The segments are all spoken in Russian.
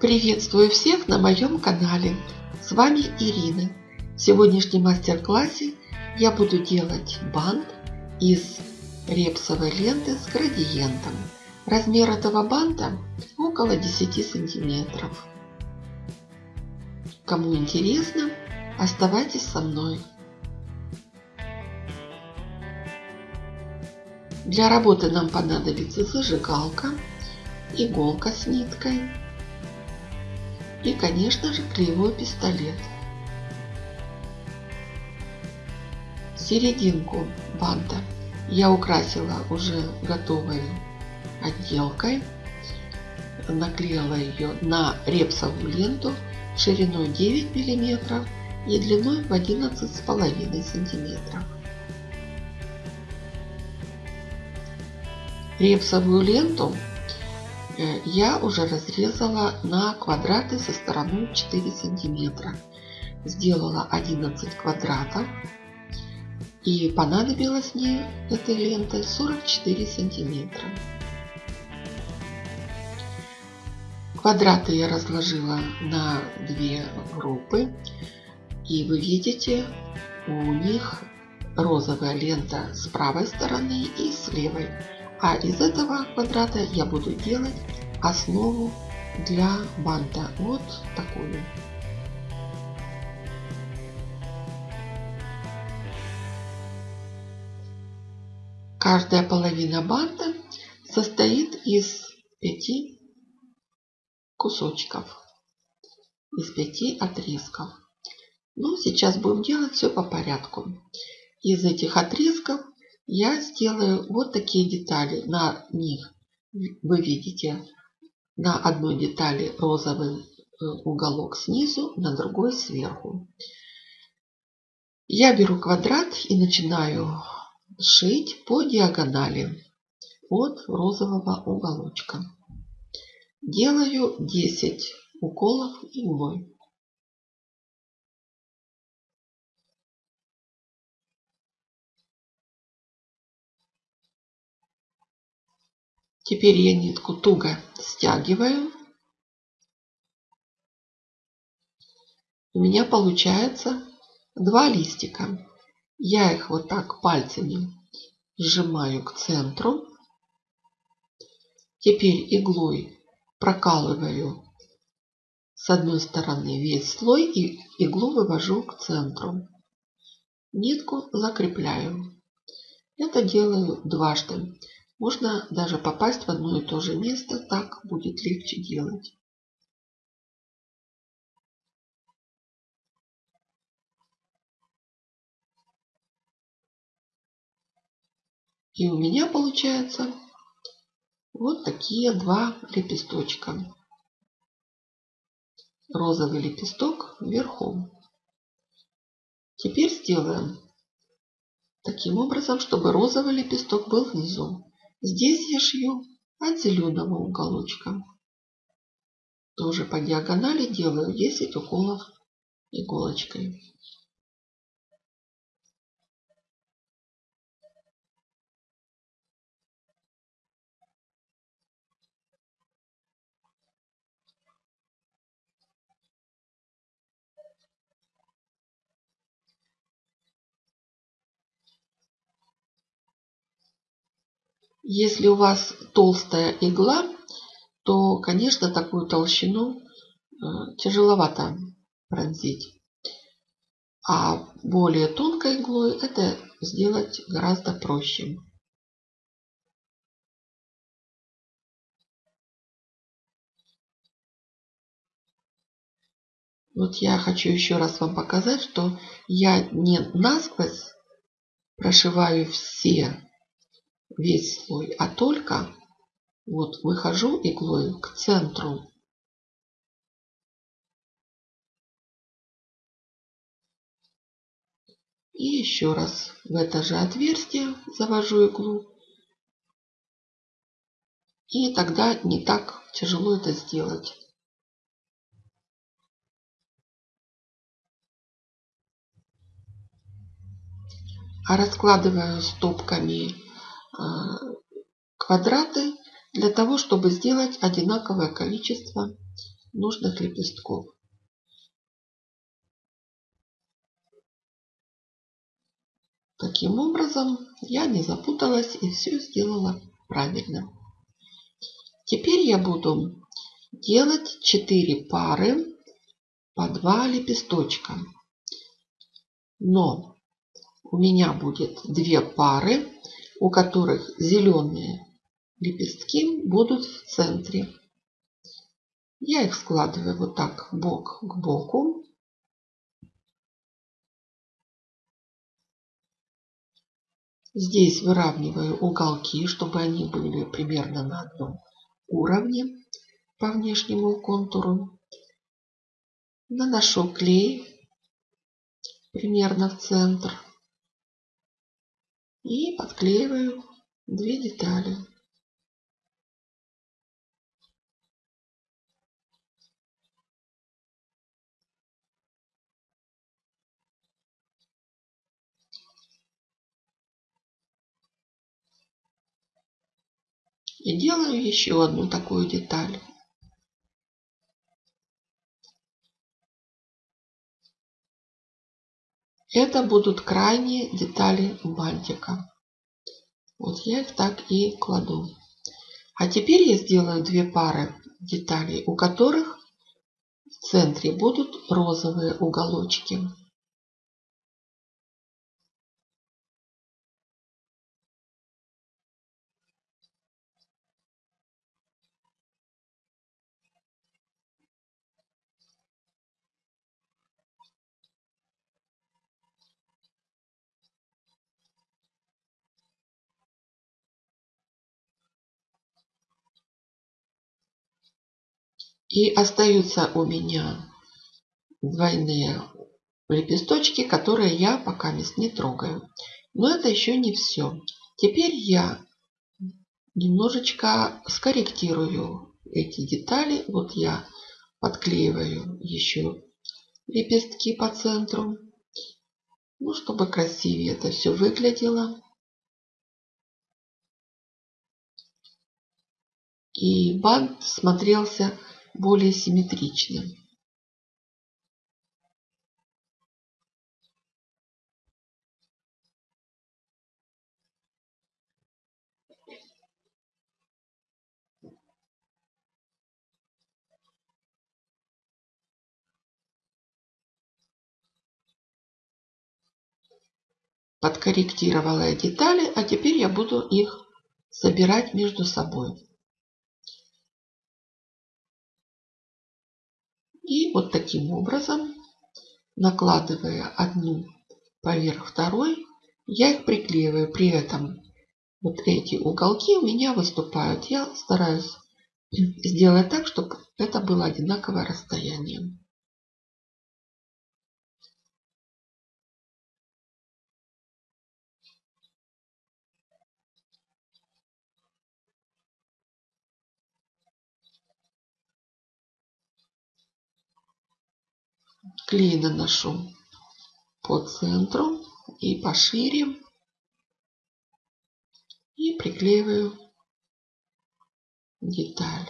Приветствую всех на моем канале. С вами Ирина. В сегодняшнем мастер-классе я буду делать бант из репсовой ленты с градиентом. Размер этого банта около 10 сантиметров. Кому интересно, оставайтесь со мной. Для работы нам понадобится зажигалка, иголка с ниткой и, конечно же, клеевой пистолет. Серединку банта я украсила уже готовой отделкой. Наклеила ее на репсовую ленту шириной 9 мм и длиной в 11,5 сантиметров. Репсовую ленту я уже разрезала на квадраты со стороной 4 сантиметра. Сделала 11 квадратов. И понадобилось мне этой ленты 44 сантиметра. Квадраты я разложила на две группы. И вы видите, у них розовая лента с правой стороны и с левой. А из этого квадрата я буду делать основу для банта. Вот такую. Каждая половина банта состоит из пяти кусочков, из пяти отрезков. Ну, сейчас будем делать все по порядку. Из этих отрезков я сделаю вот такие детали. На них вы видите на одной детали розовый э, уголок снизу, на другой сверху. Я беру квадрат и начинаю шить по диагонали от розового уголочка. Делаю 10 уколов иглой. Теперь я нитку туго стягиваю. У меня получается два листика. Я их вот так пальцами сжимаю к центру. Теперь иглой прокалываю с одной стороны весь слой и иглу вывожу к центру. Нитку закрепляю. Это делаю дважды. Можно даже попасть в одно и то же место, так будет легче делать. И у меня получается вот такие два лепесточка. Розовый лепесток вверху. Теперь сделаем таким образом, чтобы розовый лепесток был внизу. Здесь я шью от зеленого уголочка. Тоже по диагонали делаю 10 уколов иголочкой. Если у вас толстая игла, то, конечно, такую толщину э, тяжеловато пронзить. А более тонкой иглой это сделать гораздо проще. Вот я хочу еще раз вам показать, что я не насквозь прошиваю все весь слой, а только вот выхожу иглой к центру. И еще раз в это же отверстие завожу иглу. И тогда не так тяжело это сделать. А раскладываю стопками квадраты для того, чтобы сделать одинаковое количество нужных лепестков. Таким образом, я не запуталась и все сделала правильно. Теперь я буду делать 4 пары по 2 лепесточка. Но у меня будет две пары, у которых зеленые лепестки будут в центре. Я их складываю вот так бок к боку. Здесь выравниваю уголки, чтобы они были примерно на одном уровне по внешнему контуру. Наношу клей примерно в центр и подклеиваю две детали. И делаю еще одну такую деталь. Это будут крайние детали бантика. Вот я их так и кладу. А теперь я сделаю две пары деталей, у которых в центре будут розовые уголочки. И остаются у меня двойные лепесточки, которые я пока не трогаю. Но это еще не все. Теперь я немножечко скорректирую эти детали. Вот я подклеиваю еще лепестки по центру. Ну, чтобы красивее это все выглядело. И бант смотрелся более симметричным. подкорректировала детали, а теперь я буду их собирать между собой. И вот таким образом, накладывая одну поверх второй, я их приклеиваю. При этом вот эти уголки у меня выступают. Я стараюсь сделать так, чтобы это было одинаковое расстояние. Клей наношу по центру и пошире. И приклеиваю деталь.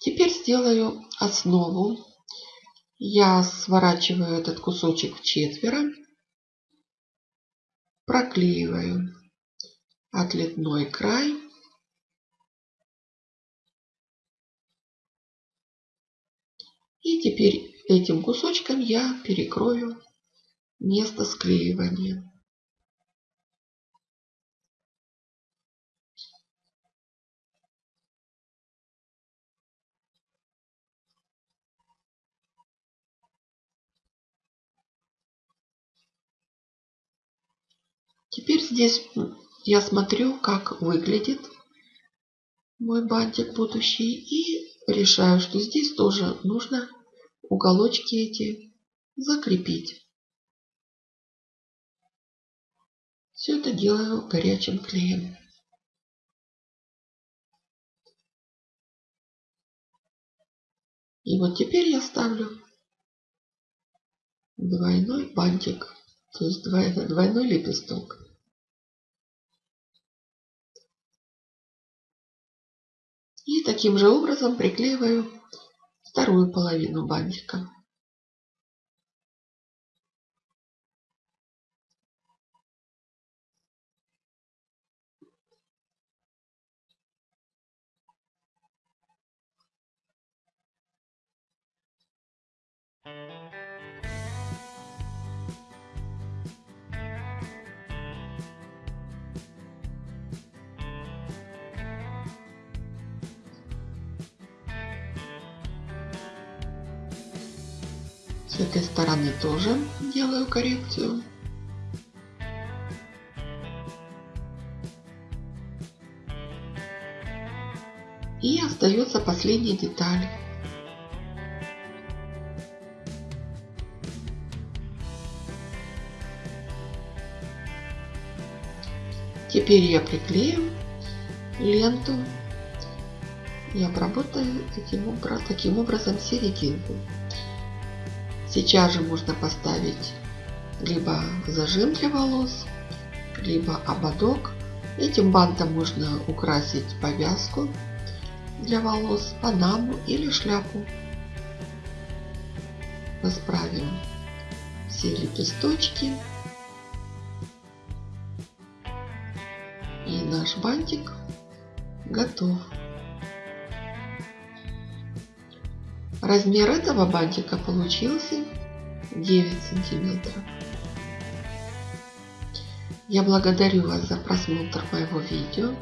Теперь сделаю основу. Я сворачиваю этот кусочек в четверо, проклеиваю отлетной край И теперь этим кусочком я перекрою место склеивания. Теперь здесь я смотрю, как выглядит мой бантик будущий и решаю, что здесь тоже нужно уголочки эти закрепить. Все это делаю горячим клеем. И вот теперь я ставлю двойной бантик, то есть двойной лепесток. И таким же образом приклеиваю вторую половину бантика. С этой стороны тоже делаю коррекцию. И остается последняя деталь. Теперь я приклею ленту и обработаю этим, таким образом серединку. Сейчас же можно поставить либо зажим для волос, либо ободок. Этим бантом можно украсить повязку для волос, панаму или шляпу. Расправим все лепесточки. И наш бантик готов. Размер этого бантика получился 9 сантиметров. Я благодарю вас за просмотр моего видео.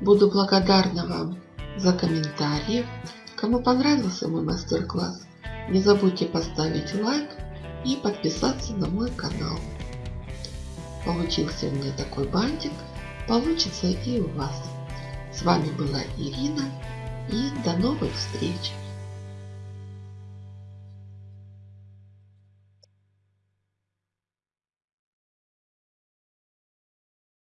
Буду благодарна вам за комментарии. Кому понравился мой мастер-класс, не забудьте поставить лайк и подписаться на мой канал. Получился у меня такой бантик, получится и у вас. С вами была Ирина и до новых встреч!